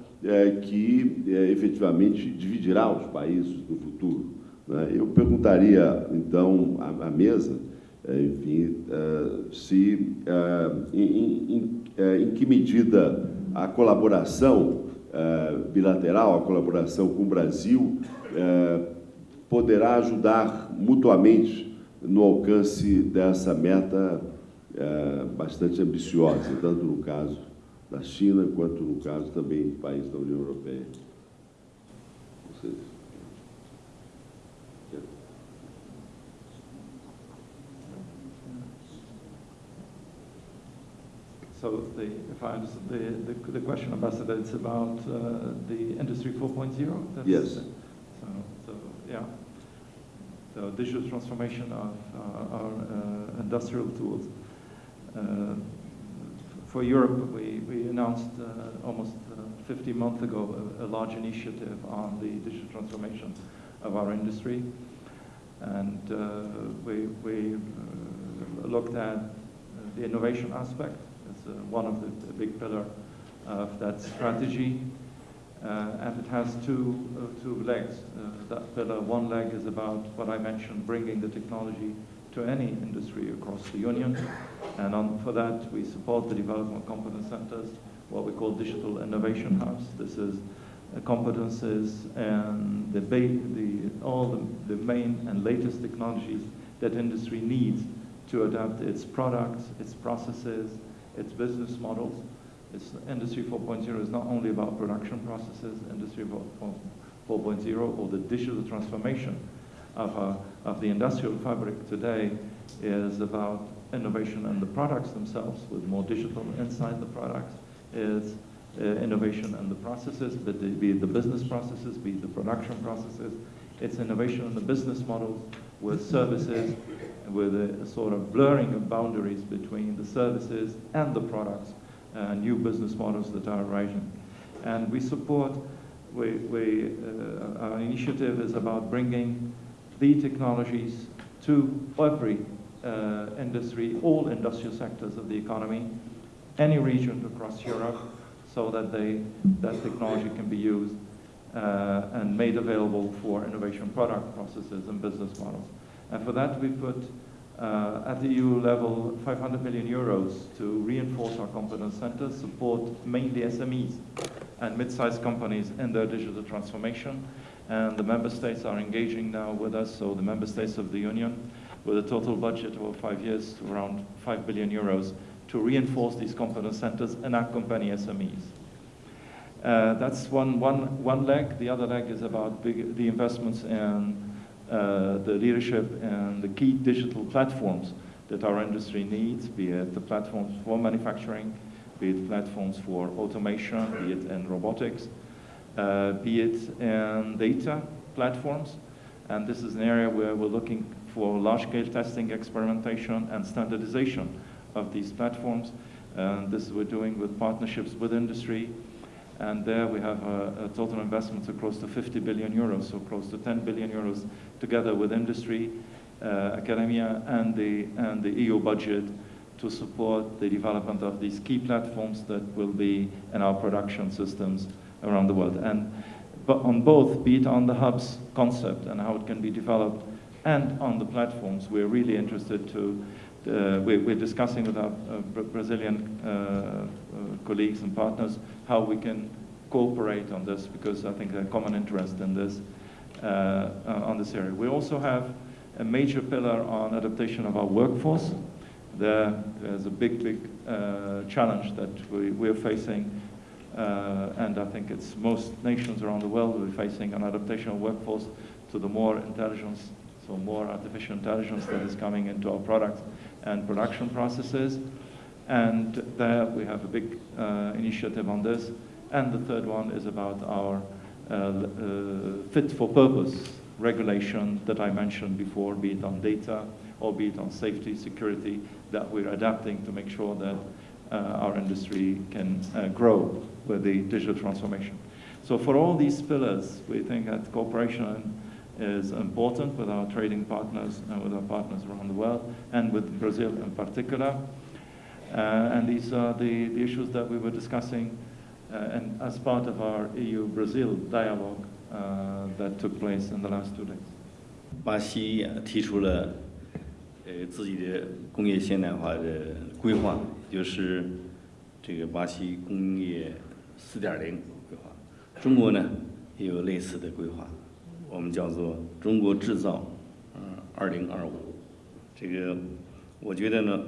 que efetivamente dividirá os países no futuro. Né? Eu perguntaria, então, à, à mesa, enfim, se, em, em, em que medida a colaboração bilateral, a colaboração com o Brasil, é, poderá ajudar mutuamente no alcance dessa meta é, bastante ambiciosa, tanto no caso da China, quanto no caso também do país da União Europeia. Vocês. So the, if I understand the, the, the question, Ambassador, it's about uh, the Industry 4.0? Yes. The digital transformation of uh, our uh, industrial tools. Uh, for Europe, we, we announced uh, almost uh, 50 months ago a, a, large initiative on the digital transformation of our industry. And we, we looked at the innovation aspect as one of the, the big pillar of that strategy. Uh, and it has two, uh, two legs. Uh, that pillar, one leg is about what I mentioned, bringing the technology to any industry across the Union. And on, for that, we support the development of competence centers, what we call digital innovation hubs. This is competences and the, the all the, the main and latest technologies that industry needs to adapt its products, its processes, its business models it's, Industry 4.0 is not only about production processes, Industry 4.0 or the digital transformation of, uh, of the industrial fabric today is about innovation in the products themselves with more digital inside the products, It's uh, innovation in the processes, but the, be it the business processes, be it the production processes, it's innovation in the business models with services, with a sort of blurring of boundaries between the services and the products uh, new business models that are arising. And we support, we, we, uh, our initiative is about bringing the technologies to every uh, industry, all industrial sectors of the economy, any region across Europe, so that they, that technology can be used uh, and made available for innovation product processes and business models. And for that we put at the EU level 500 million euros to reinforce our competence centers, support mainly SMEs and mid-sized companies in their digital transformation. And the member states are engaging now with us, so the member states of the Union, with a total budget over five years to around 5 billion euros to reinforce these competence centers and accompany SMEs. Uh, that's one, one, one leg. The other leg is about big, the investments in uh, the leadership and the key digital platforms that our industry needs, be it the platforms for manufacturing, be it platforms for automation, be it in robotics, uh, be it in data platforms. And this is an area where we're looking for large-scale testing, experimentation, and standardization of these platforms. And this we're doing with partnerships with industry, and there we have a, a, total investment of close to 50 billion euros, so close to 10 billion euros together with industry, uh, academia, and the, and the EU budget to support the development of these key platforms that will be in our production systems around the world. And but on both, be it on the hubs concept and how it can be developed, and on the platforms, we're really interested to uh, we're, we're, discussing with our uh, Brazilian uh, uh, colleagues and partners how we can cooperate on this because I think there's a common interest in this uh, on this area. We also have a major pillar on adaptation of our workforce. There, there's a big, big challenge that we, we're facing Uh, and I think it's most nations around the world be facing an adaptation of workforce to the more intelligence, so more artificial intelligence that is coming into our products and production processes. And there we have a big uh, initiative on this. And the third one is about our uh, uh, fit for purpose regulation that I mentioned before, be it on data or be it on safety, security, that we're adapting to make sure that uh, our industry can uh, grow with the digital transformation. So for all these pillars, we think that cooperation is important with our trading partners and with our partners around the world, and with Brazil in particular. Uh, and these are the, the issues that we were discussing uh, and as part of our EU-Brazil dialogue uh, that took place in the last two days. 巴西提出了呃自己的工业现代化的规划，就是这个巴西工业四点零规划。中国呢也有类似的规划， 我们叫做中国制造，嗯，二零二五。这个我觉得呢，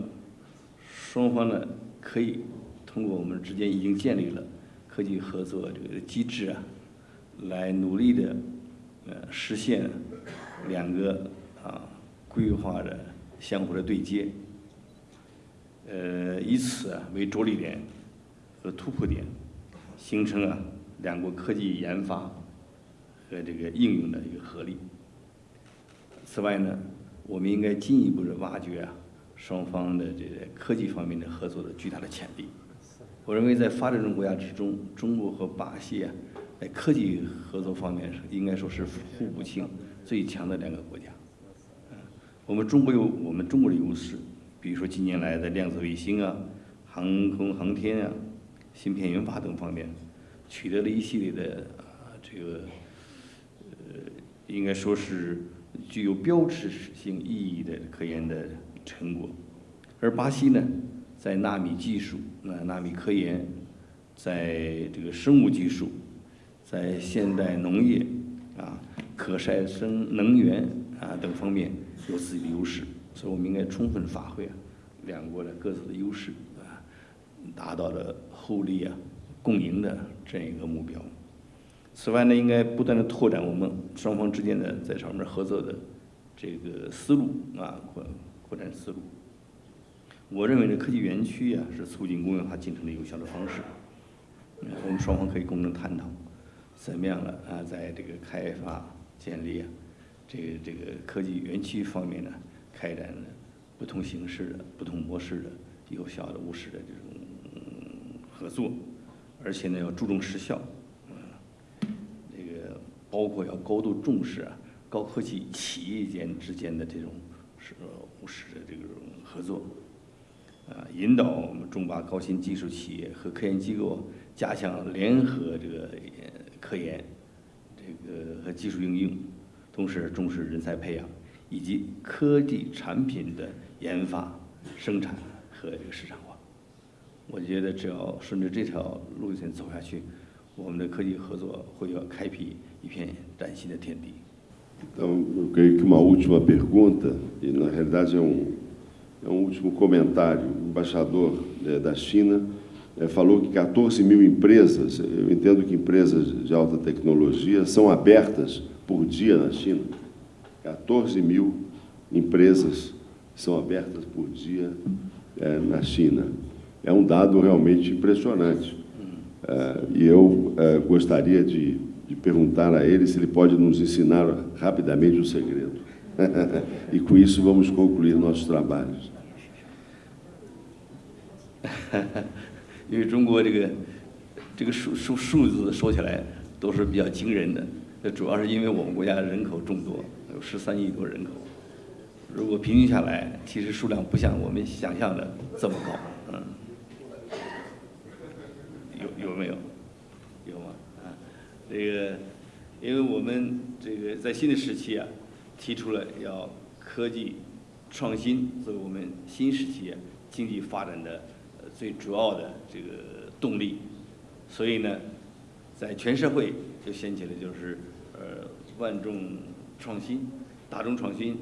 双方呢可以通过我们之间已经建立了科技合作这个机制啊，来努力的呃实现两个啊规划的相互的对接，呃，以此啊为着力点和突破点，形成啊两国科技研发和这个应用的一个合力。此外呢，我们应该进一步的挖掘啊双方的这个科技方面的合作的巨大的潜力。我认为在发展中国家之中，中国和巴西啊在科技合作方面应该说是互补性最强的两个国家。我们中国有我们中国的优势，比如说近年来的量子卫星啊、航空航天啊、芯片研发等方面，取得了一系列的这个应该说是具有标志性意义的科研的成果。而巴西呢，在纳米技术、呃纳米科研，在这个生物技术，在现代农业啊、可再生能源啊等方面。有自己的优势，所以我们应该充分发挥啊两国的各自的优势啊，达到了互利啊、共赢的这样一个目标。此外呢，应该不断的拓展我们双方之间的在上面合作的这个思路啊，扩扩展思路。我认为这科技园区啊，是促进工业化进程的有效的方式。我们双方可以共同探讨，怎么样了啊，在这个开发建立啊。这个这个科技园区方面呢，开展不同形式的、不同模式的、有效的、务实的这种合作，而且呢要注重实效，包括要高度重视啊高科技企业间之间的这种是务实的这种合作，啊，引导我们中巴高新技术企业和科研机构加强联合这个科研，这个和技术应用。同时重视人才培养，以及科技产品的研发、生产和这个市场化。我觉得只要顺着这条路线走下去，我们的科技合作会要开辟一片崭新的天地。Então, eu creio que uma última pergunta, e na realidade é um, é um último comentário. O embaixador é, da China é, falou que 14 mil empresas, eu entendo que empresas de alta tecnologia, são abertas por dia na China. 14 mil empresas são abertas por dia é, na China. É um dado realmente impressionante. É, e eu é, gostaria de, de perguntar a ele se ele pode nos ensinar rapidamente o segredo. e com isso vamos concluir nossos trabalhos. 因为中国这个这个数数数字说起来都是比较惊人的。这主要是因为我们国家人口众多，有十三亿多人口。如果平均下来，其实数量不像我们想象的这么高，嗯，有有没有？有吗？啊，这个，因为我们这个在新的时期啊，提出了要科技创新作为我们新时期经济发展的最主要的这个动力，所以呢，在全社会就掀起了就是。呃，万众创新、大众创新、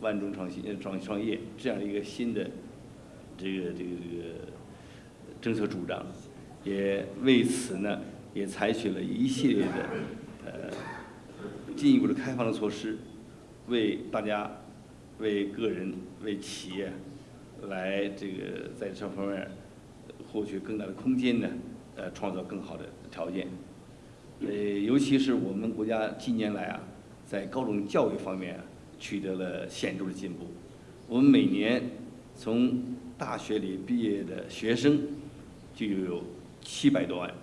万众创新、创创业这样一个新的这个这个这个政策主张，也为此呢，也采取了一系列的呃进一步的开放的措施，为大家、为个人、为企业来这个在这方面获取更大的空间呢，呃，创造更好的条件。呃，尤其是我们国家近年来啊，在高等教育方面，取得了显著的进步。我们每年从大学里毕业的学生就有七百多万，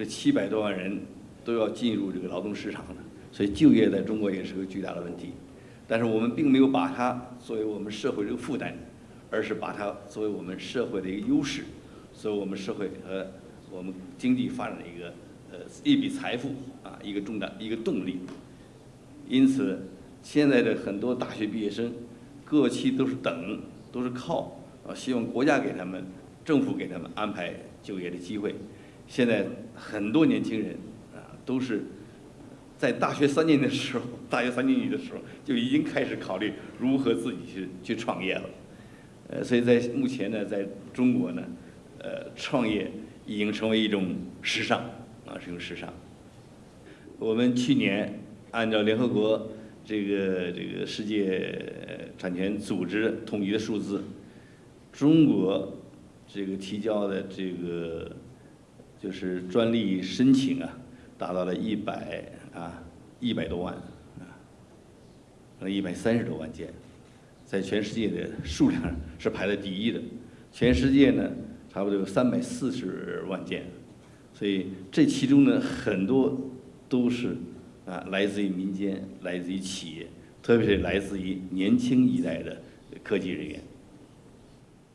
这七百多万人都要进入这个劳动市场的，所以就业在中国也是个巨大的问题。但是我们并没有把它作为我们社会这个负担，而是把它作为我们社会的一个优势，作为我们社会和我们经济发展的一个呃一笔财富啊，一个重大一个动力。因此，现在的很多大学毕业生，各期都是等，都是靠啊，希望国家给他们、政府给他们安排就业的机会。现在很多年轻人啊，都是在大学三年的时候，大学三年级的时候就已经开始考虑如何自己去去创业了。呃，所以在目前呢，在中国呢，呃，创业。已经成为一种时尚啊，是一种时尚。我们去年按照联合国这个这个世界产权组织统计的数字，中国这个提交的这个就是专利申请啊，达到了一百啊一百多万啊，一百三十多万件，在全世界的数量是排在第一的。全世界呢？差不多有三百四十万件，所以这其中呢，很多都是啊来自于民间，来自于企业，特别是来自于年轻一代的科技人员。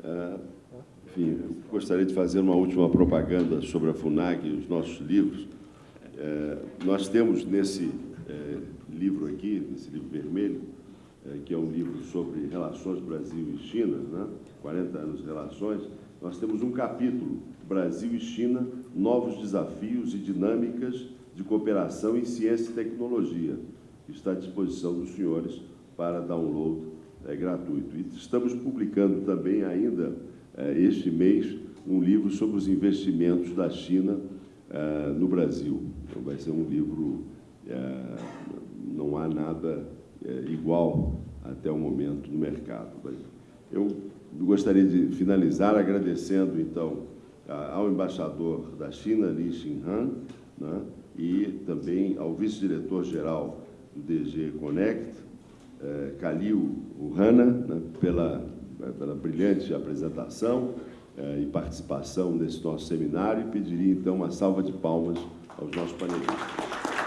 呃，enfim, gostaria de fazer uma última propaganda sobre a Funag e os nossos livros. Nós temos nesse livro aqui, nesse livro vermelho, que é um livro sobre relações Brasil e China, né? 40 anos de relações. nós temos um capítulo, Brasil e China, novos desafios e dinâmicas de cooperação em ciência e tecnologia, que está à disposição dos senhores para download é, gratuito. E estamos publicando também ainda, é, este mês, um livro sobre os investimentos da China é, no Brasil. Então, vai ser um livro, é, não há nada é, igual até o momento no mercado. Eu gostaria de finalizar agradecendo, então, ao embaixador da China, Li Xinhan, né, e também ao vice-diretor-geral do DG Connect, eh, Kalil Uhana, né, pela, pela brilhante apresentação eh, e participação nesse nosso seminário, e pediria, então, uma salva de palmas aos nossos panelistas.